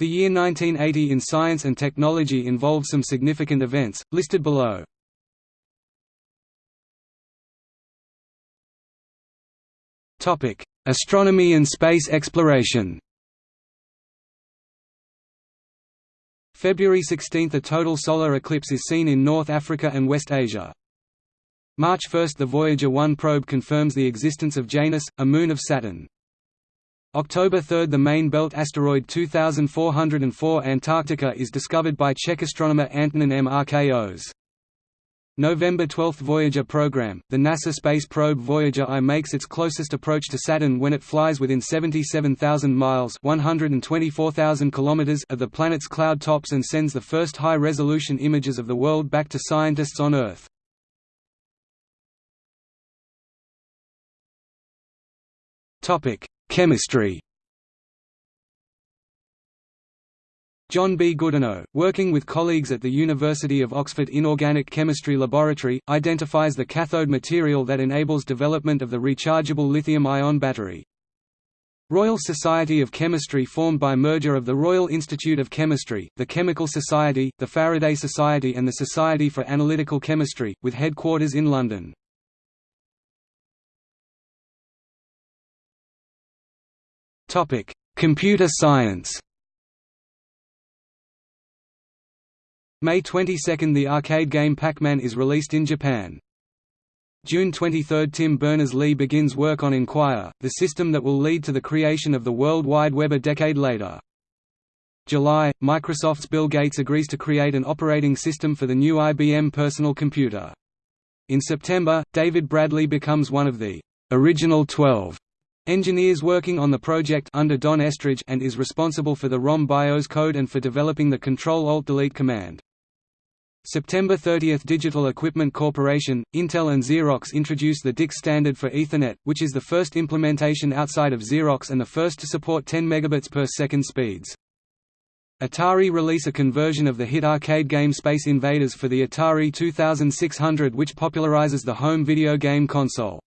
The year 1980 in science and technology involved some significant events, listed below. Astronomy and space exploration February 16 – A total solar eclipse is seen in North Africa and West Asia. March 1 – The Voyager 1 probe confirms the existence of Janus, a moon of Saturn. October 3 – The main belt asteroid 2404 Antarctica is discovered by Czech astronomer Antonin M. November 12 – Voyager program, the NASA space probe Voyager I makes its closest approach to Saturn when it flies within 77,000 miles 124,000 kilometers of the planet's cloud tops and sends the first high-resolution images of the world back to scientists on Earth. Chemistry John B. Goodenough, working with colleagues at the University of Oxford Inorganic Chemistry Laboratory, identifies the cathode material that enables development of the rechargeable lithium-ion battery. Royal Society of Chemistry formed by merger of the Royal Institute of Chemistry, the Chemical Society, the Faraday Society and the Society for Analytical Chemistry, with headquarters in London. Computer science May 22 – The arcade game Pac-Man is released in Japan. June 23 – Tim Berners-Lee begins work on Enquire, the system that will lead to the creation of the World Wide Web a decade later. July – Microsoft's Bill Gates agrees to create an operating system for the new IBM personal computer. In September, David Bradley becomes one of the «original 12» Engineers working on the project under Don Estridge and is responsible for the ROM BIOS code and for developing the Control-Alt-Delete command. September 30 – Digital Equipment Corporation, Intel and Xerox introduce the DIC standard for Ethernet, which is the first implementation outside of Xerox and the first to support 10 megabits per second speeds. Atari release a conversion of the hit arcade game Space Invaders for the Atari 2600 which popularizes the home video game console.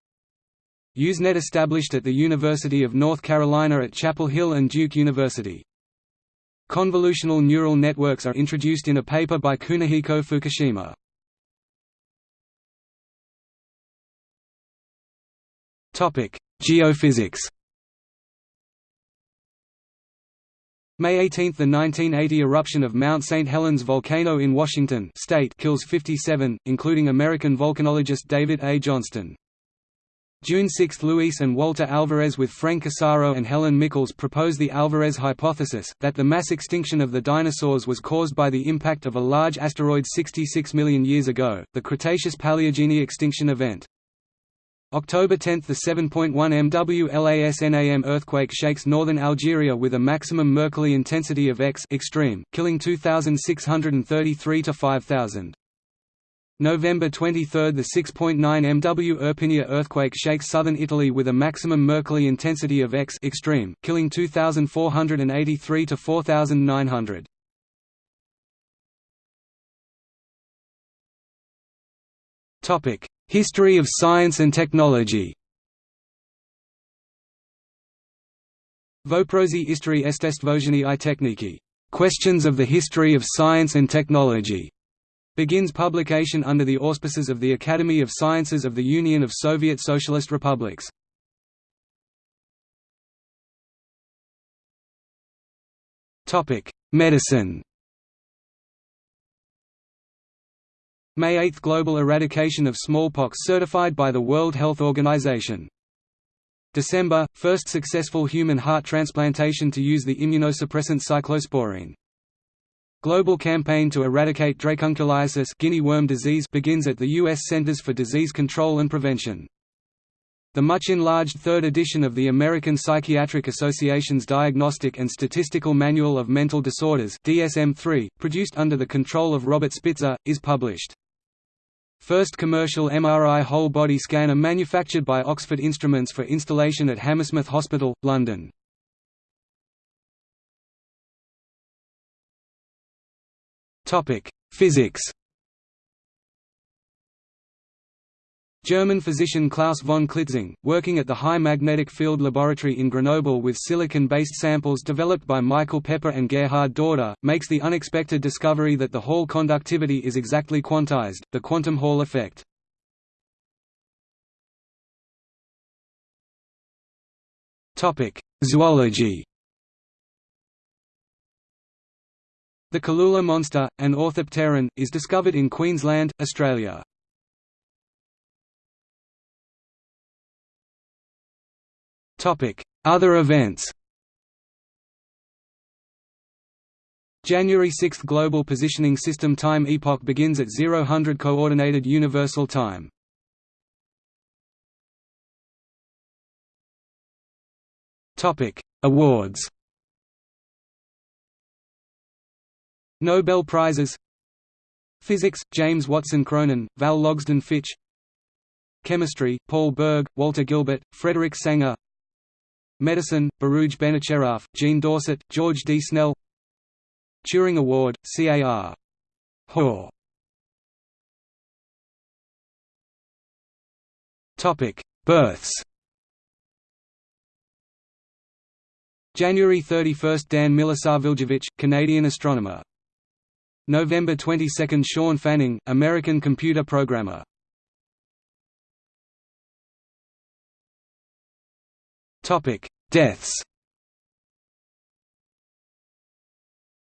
Usenet established at the University of North Carolina at Chapel Hill and Duke University. Convolutional neural networks are introduced in a paper by Kunihiko Fukushima. Geophysics May 18 – The 1980 eruption of Mount St. Helens volcano in Washington state kills 57, including American volcanologist David A. Johnston. June 6 – Luis and Walter Alvarez with Frank Asaro and Helen Mickels propose the Alvarez hypothesis, that the mass extinction of the dinosaurs was caused by the impact of a large asteroid 66 million years ago, the Cretaceous-Paleogene extinction event. October 10 – The 7.1 MW El Asnam earthquake shakes northern Algeria with a maximum Mercalli intensity of X extreme, killing 2,633 to 5,000. November 23 – The 6.9 MW Irpinia earthquake shakes southern Italy with a maximum Mercalli intensity of X extreme, killing 2,483 to 4,900. History of science and technology Voprosi istri estestvojeni i techniki. Questions of the history of science and technology begins publication under the auspices of the Academy of Sciences of the Union of Soviet Socialist Republics. Medicine May 8 – Global eradication of smallpox certified by the World Health Organization. December – First successful human heart transplantation to use the immunosuppressant cyclosporine. Global campaign to eradicate dracunculiasis guinea worm disease begins at the U.S. Centers for Disease Control and Prevention. The much enlarged third edition of the American Psychiatric Association's Diagnostic and Statistical Manual of Mental Disorders DSM-3, produced under the control of Robert Spitzer, is published. First commercial MRI whole-body scanner manufactured by Oxford Instruments for installation at Hammersmith Hospital, London. Topic: Physics. German physician Klaus von Klitzing, working at the High Magnetic Field Laboratory in Grenoble with silicon-based samples developed by Michael Pepper and Gerhard Dorda, makes the unexpected discovery that the Hall conductivity is exactly quantized, the quantum Hall effect. Zoology The Cooloola monster, an orthopteran, is discovered in Queensland, Australia. Other events January 6 – Global Positioning System time epoch begins at 0000 Coordinated Universal Time. Awards Nobel Prizes Physics – James Watson Cronin, Val Logsdon Fitch Chemistry – Paul Berg, Walter Gilbert, Frederick Sanger Medicine, Baruj Benacerraf, Jean Dausset, George D. Snell Turing Award, C. A. R. Hoare Births January 31 – Dan Milisavljevic, Canadian astronomer November 22 – Shawn Fanning, American computer programmer Deaths.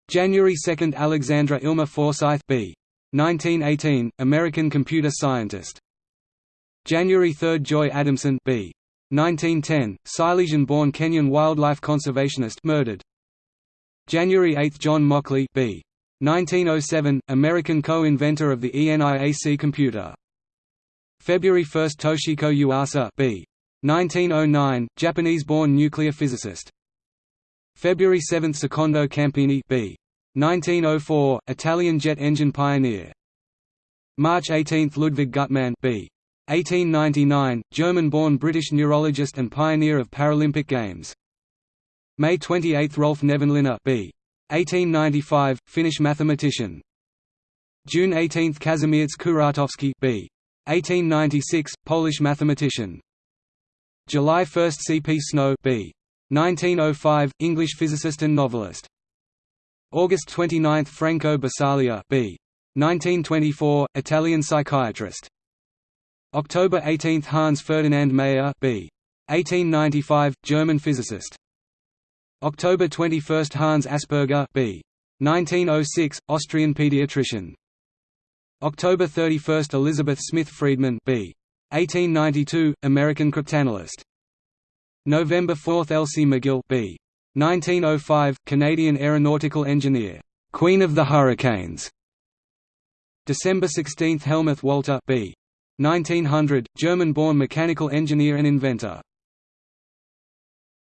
January 2 – Alexandra Illmer Forsythe b. 1918, American computer scientist. January 3 – Joy Adamson b. 1910, Silesian-born Kenyan wildlife conservationist murdered. January 8 – John Mauchly b. 1907, American co-inventor of the ENIAC computer. February 1 – Toshiko Yuasa b. 1909, Japanese-born nuclear physicist. February 7 – Secondo Campini b. 1904, Italian jet engine pioneer. March 18 – Ludwig Guttmann b. 1899, German-born British neurologist and pioneer of Paralympic Games. May 28 – Rolf Nevanlinna b. 1895, Finnish mathematician. June 18 – Kazimierz Kuratowski b. 1896, Polish mathematician. July 1 – C. P. Snow b. 1905, English physicist and novelist. August 29 – Franco Basaglia b. 1924, Italian psychiatrist. October 18 – Hans Ferdinand Mayer b. 1895, German physicist. October 21 – Hans Asperger b. 1906, Austrian pediatrician. October 31 – Elizabeth Smith Friedman b. 1892, American cryptanalyst. November 4 – Elsie McGill b. 1905, Canadian aeronautical engineer, Queen of the Hurricanes. December 16 – Helmuth Walter b. 1900, German-born mechanical engineer and inventor.